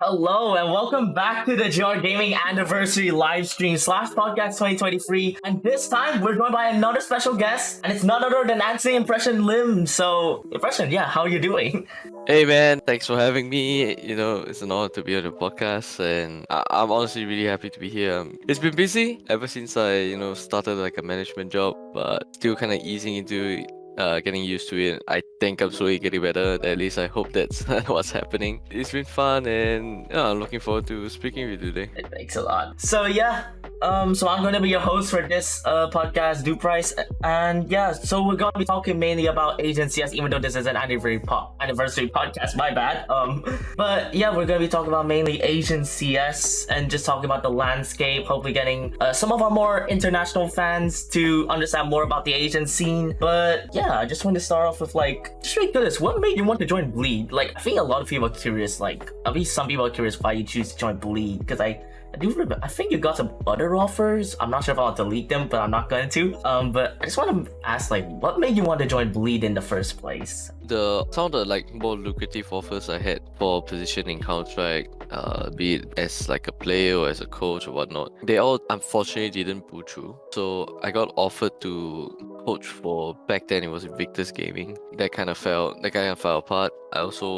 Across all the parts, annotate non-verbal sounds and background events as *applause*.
Hello and welcome back to the GR Gaming Anniversary live stream slash podcast 2023. And this time we're joined by another special guest, and it's none other than Anthony Impression Lim. So, Impression, yeah, how are you doing? Hey man, thanks for having me. You know, it's an honor to be on the podcast, and I- I'm honestly really happy to be here. Um, It's been busy ever since I, you know, started like a management job, but still kind of easing into uh, getting used to it. I think I'm slowly getting better. At least I hope that's *laughs* what's happening. It's been fun, and I'm looking forward to speaking with you today. Makes a lot. So yeah, um, so I'm gonna be your host for this uh podcast, Do Price, and yeah, so we're gonna be talking mainly about Asian CS, even though this is an anniversary po- anniversary podcast. My bad. Um, but yeah, we're gonna be talking about mainly Asian CS and just talking about the landscape. Hopefully, getting uh, some of our more international fans to understand more about the Asian scene. But yeah, I just want to start off with like, just really curious, what made you want to join Bleed? Like, I think a lot of people are curious. Like, at least some people are curious why you choose to join Bleed because I. I do remember. I think you got some other offers. I'm not sure if I'll delete them, but I'm not going to. Um, but I just want to ask, like, what made you want to join Bleed in the first place? The some of the like more lucrative offers I had for position in Strike, uh, be it as like a player or as a coach or whatnot, they all unfortunately didn't pull through. So I got offered to coach for back then it was Victor's Gaming. That kind of fell that kind of fell apart. I also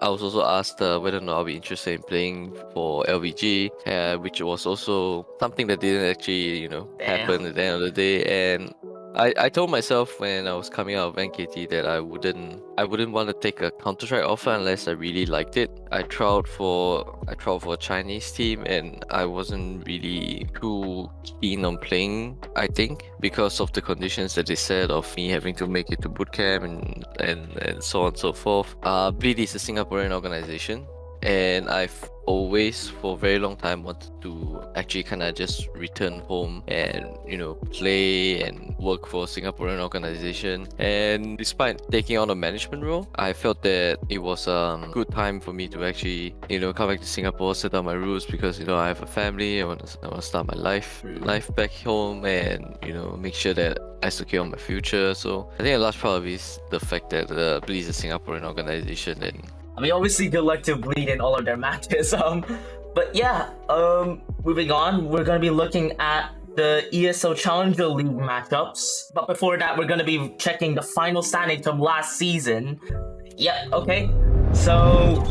I was also asked uh, whether or not I'll be interested in playing for LVG, uh, which was also something that didn't actually you know Damn. happen at the end of the day. And I, I told myself when I was coming out of NKT that I wouldn't I wouldn't want to take a Counter Strike offer unless I really liked it. I tried for I tried for a Chinese team and I wasn't really too keen on playing. I think because of the conditions that they said of me having to make it to bootcamp and and and so on and so forth. Uh, Bleed is a Singaporean organization and I've always for a very long time wanted to actually kind of just return home and you know play and work for a Singaporean organization. And despite taking on a management role I felt that it was a good time for me to actually you know come back to Singapore set up my roots because you know I have a family I want to, I want to start my life life back home and you know make sure that I secure my future. So I think a large part of it is the fact that uh, Bleed is a Singaporean organization and I mean, obviously, good luck to Bleed in all of their *laughs* matches. Um, but yeah, um, moving on, we're gonna be looking at the ESL Challenger League matchups. But before that, we're gonna be checking the final standings from last season. Yeah, okay. So,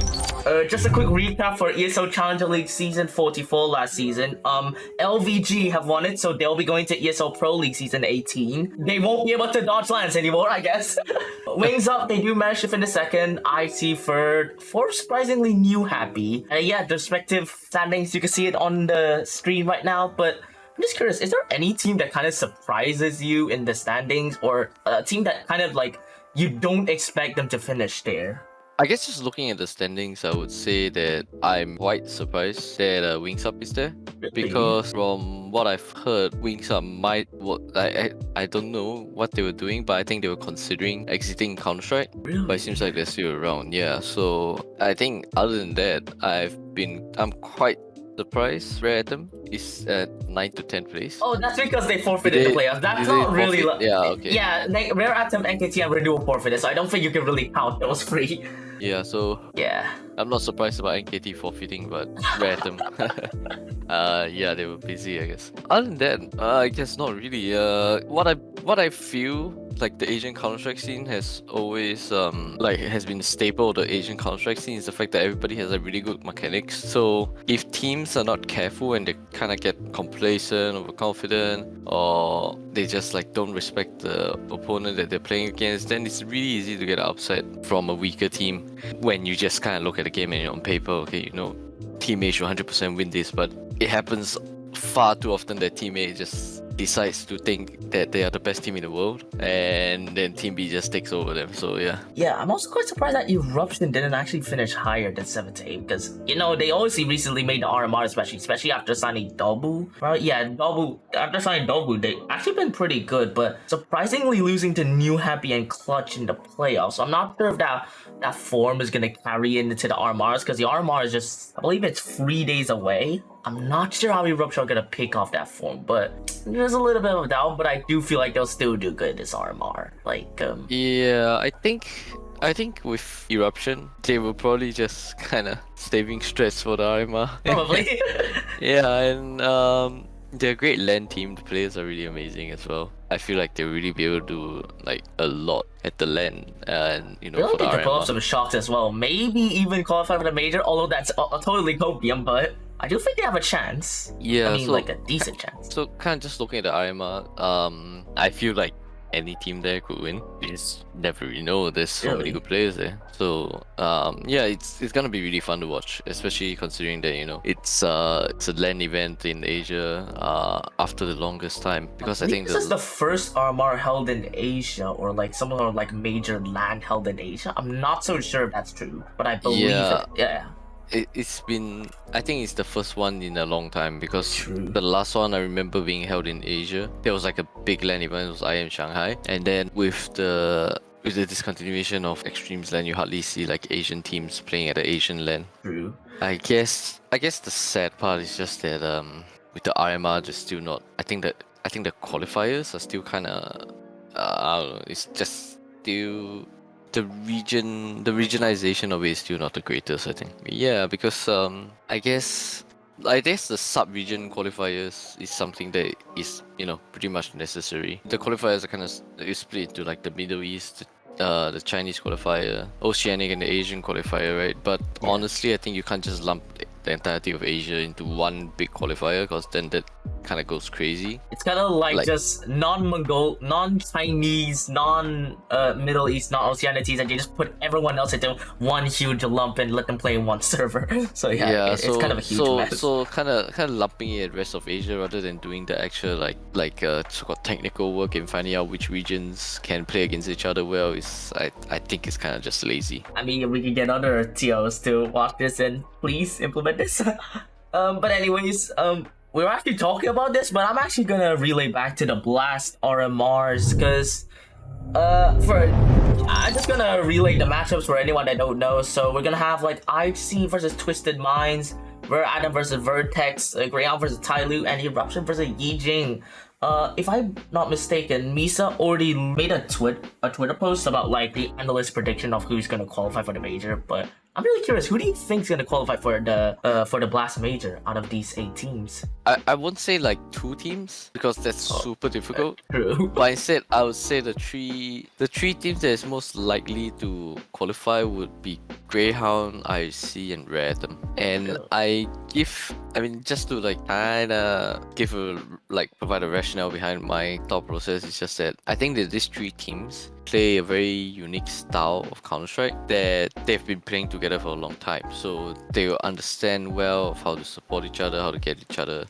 uh, just a quick recap for ESL Challenger League season 44 last season. Um, LVG have won it, so they'll be going to ESL Pro League season 18. They won't be able to dodge LANs anymore, I guess. *laughs* Wings up, they do manage to finish second. IC third. Fourth, surprisingly new happy. Uh, yeah, the respective standings, you can see it on the screen right now, but I'm just curious, is there any team that kind of surprises you in the standings or a team that kind of like you don't expect them to finish there? I guess just looking at the standings, I would say that I'm quite surprised that uh, Wings Up is there because from what I've heard, Wings Up might. What I, I I don't know what they were doing, but I think they were considering exiting Counter Strike. But it seems like they're still around. Yeah. So I think other than that, I've been I'm quite surprised. Rare Atom is at 9 to 10 place. Oh, that's because they forfeited Did the they- playoffs. That's not really. forfeit? li- Yeah, okay. Yeah, they, Rare Atom, NKT, and Renewal forfeited, so I don't think you can really count those free. Yeah. So Yeah. I'm not surprised about NKT forfeiting, but Rare Atom. *laughs* uh, yeah, they were busy, I guess. Other than that, uh, I guess not really. Uh, what I what I feel like the Asian Counter Strike scene has always um like has been a staple of the Asian Counter Strike scene is the fact that everybody has a really good mechanics. So if teams are not careful and they kind of get complacent, overconfident, or they just like don't respect the opponent that they're playing against, then it's really easy to get upset from a weaker team when you just kind of look at the game and on paper, okay, you know, team A should 100% win this, but it happens far too often that team A just decides to think that they are the best team in the world, and then team B just takes over them. So yeah, Yeah, I'm also quite surprised that Eruption didn't actually finish higher than 7 to 8 because, you know, they obviously recently made the RMR, especially especially after signing Dobu. Right? Yeah, Dobu, after signing Dobu, they actually been pretty good, but surprisingly losing to New Happy and Clutch in the playoffs. So I'm not sure if that, that form is to carry into the RMRs because the RMR is just, I believe it's three days away. I'm not sure how Eruption are going to pick off that form, but there's a little bit of a doubt, but I do feel like they'll still do good this RMR. Like, um, yeah, I think I think with Eruption, they will probably just *laughs* kind of saving stress for the RMR. *laughs* Probably. yeah, and um, they're a great LAN team. The players are really amazing as well. I feel like they'll really be able to do like a lot at the LAN, and you know I for the think the RMR. pull-ups are shocked as well. Maybe even qualify for the major, although that's a totally copium, but I do think they have a chance. Yeah, I mean, so like a decent chance. so kind of just looking at the RMR, um, I feel like any team there could win. You just never really know. There's so Really? many good players there. So um, yeah, it's it's gonna be really fun to watch, especially considering that you know it's uh it's a LAN event in Asia uh after the longest time because I, think this is the the first RMR held in Asia, or like some sort of like major LAN held in Asia. I'm not so sure if that's true, but I believe Yeah. it. Yeah. It, it's been I think it's the first one in a long time because True. the last one I remember being held in Asia. There was like a big LAN event. It was IM Shanghai, and then with the with the discontinuation of Extremesland, you hardly see like Asian teams playing at the Asian LAN. True. I guess I guess the sad part is just that um with the RMR just still not I think that I think the qualifiers are still uh, I don't know, it's just still the region the regionalization of it is still not the greatest I think. Yeah, because um I guess I guess the sub-region qualifiers is something that is, you know, pretty much necessary. The qualifiers are kind of split into like the Middle East, uh, the Chinese qualifier, Oceanic, and the Asian qualifier, right? But Yeah. honestly, I think you can't just lump the entirety of Asia into one big qualifier because then that kind of goes crazy. It's kind of like, Like- just non-Mongol, non-Chinese, non-Middle East, non-Oceanities, and you just put everyone else into one huge lump and let them play in one *laughs* server. So yeah, it- so it's kind of a huge so mess. so kind of kind of lumping it rest of Asia rather than doing the actual like like uh, so-called technical work and finding out which regions can play against each other well is I I think it's kind of just lazy. I mean, we can get other TOs to watch this and please implement this. *laughs* um, but anyways, um, we were actually talking about this, but I'm actually gonna relay back to the Blast RMRs because, uh, for I'm just gonna relay the matchups for anyone that don't know. So we're gonna have like IHC versus Twisted Minds, Rare Atom versus Vertex, uh, Grayhound versus Tyloo, and Eruption versus Yijing. Uh, if I'm not mistaken, Misa already made a tweet a Twitter post about like the analyst prediction of who's gonna qualify for the major. But I'm really curious, who do you think is gonna qualify for the uh for the Blast major out of these eight teams? I, I won't say like two teams because that's Oh, super difficult. *laughs* True. But instead, I would say the three the three teams that is most likely to qualify would be Grayhound, IC, and Rare Atom. And. I give, I mean, just to like kinda give a like provide a rationale behind my thought process. It's just that I think that these three teams play a very unique style of Counter Strike that they've been playing together for a long time. So they will understand well how to support each other, how to get each other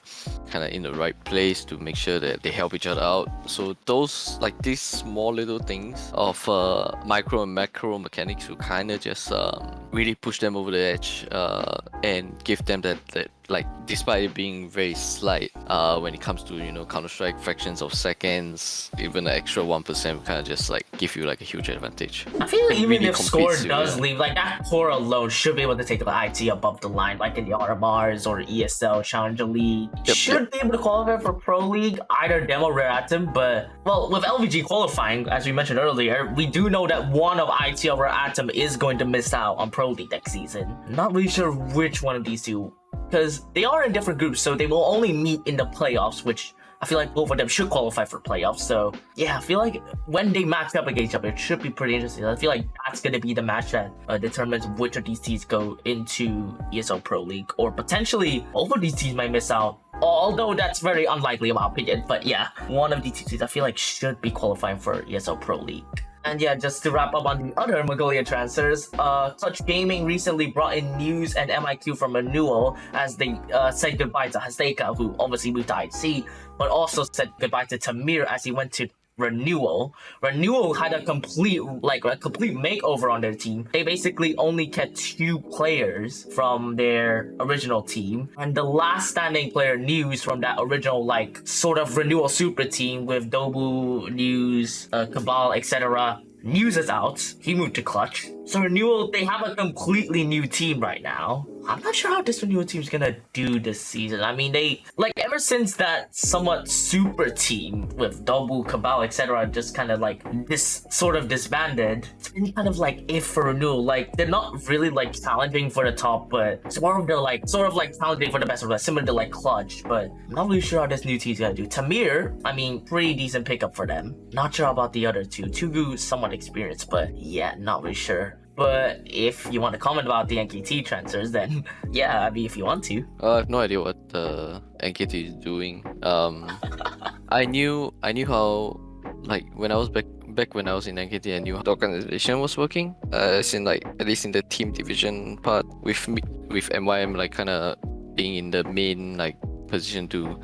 kind of in the right place to make sure that they help each other out. So those like these small little things of uh, micro and macro mechanics will kind of just um, really push them over the edge uh, and give them that that like despite it being very slight uh, when it comes to you know Counter Strike fractions of seconds, even an extra one percent kind of just like give you like a huge advantage. I feel like even really if score with does it. leave, like that core alone should be able to take the IT above the line, like in the RMRs or ESL Challenger League. Yep, should be able to qualify for Pro League, either Demo Rare Atom, but well, with LVG qualifying, as we mentioned earlier, we do know that one of IT or Rare Atom is going to miss out on Pro League next season. Not really sure which one of these two, because they are in different groups, so they will only meet in the playoffs, which I feel like both of them should qualify for playoffs. So yeah, I feel like when they match up against each other, it should be pretty interesting. I feel like that's gonna be the match that uh, determines which of these teams go into ESL Pro League, or potentially both of these teams might miss out. Although that's very unlikely in my opinion. But yeah, one of these teams I feel like should be qualifying for ESL Pro League. And yeah, just to wrap up on the other Mongolia transfers, uh, Clutch Gaming recently brought in news and MIQ from Renewal as they uh, said goodbye to Haseka, who obviously moved to IC, but also said goodbye to Tamir as he went to Renewal. Renewal had a complete, like, a complete makeover on their team. They basically only kept two players from their original team, and the last standing player, News, from that original, like, sort of Renewal super team with Dobu, News, uh, Cabal, etc. News is out. He moved to Clutch. So Renewal, they have a completely new team right now. I'm not sure how this Renewal team's gonna do this season. I mean, they like ever since that somewhat super team with Dobu, Cabal, etc. just kind of like this sort of disbanded. It's been kind of like if for Renewal, like they're not really like challenging for the top, but more of the like sort of like challenging for the best of similar to like Clutch. But I'm not really sure how this new team's gonna do. Tamir, I mean, pretty decent pickup for them. Not sure about the other two. Tugu somewhat experienced, but yeah, not really sure. But if you want to comment about the NKT transfers, then *laughs* yeah, I mean, if you want to. Uh, I have no idea what uh, NKT is doing. Um, *laughs* I knew I knew how like when I was back back when I was in NKT, I knew how the organization was working. Uh, as in like at least in the team division part with me with MYM like kind of being in the main like position to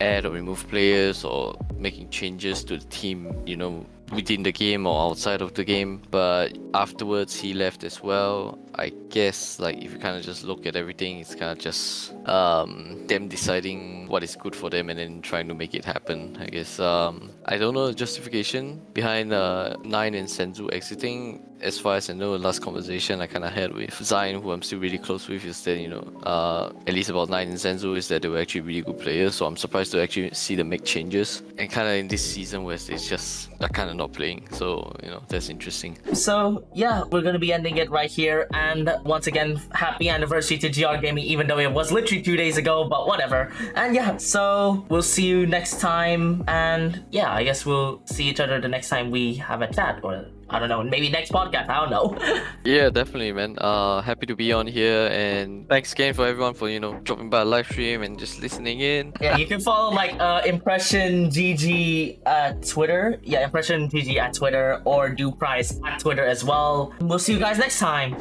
add or remove players or making changes to the team. You know within the game or outside of the game but afterwards he left as well i guess like if you kind of just look at everything it's kind of just um, them deciding what is good for them and then trying to make it happen i guess um, i don't know the justification behind uh, nine and senzu exiting as far as I know, the last conversation I kind of had with Zion, who I'm still really close with, is that, you know, uh, at least about 9 and Senzu, is that they were actually really good players. So I'm surprised to actually see them make changes. And kind of in this season where it's just, they're kind of not playing. So, you know, that's interesting. So, yeah, we're going to be ending it right here. And once again, happy anniversary to GR Gaming, even though it was literally two days ago, but whatever. And yeah, so we'll see you next time. And yeah, I guess we'll see each other the next time we have a chat or I don't know, maybe next podcast. I don't know. *laughs* yeah, definitely, man. Uh, happy to be on here, and thanks again for everyone for you know dropping by a live stream and just listening in. yeah, you can follow like uh, impression GG at Twitter. Yeah, impression GG at Twitter or do price at Twitter as well. We'll see you guys next time.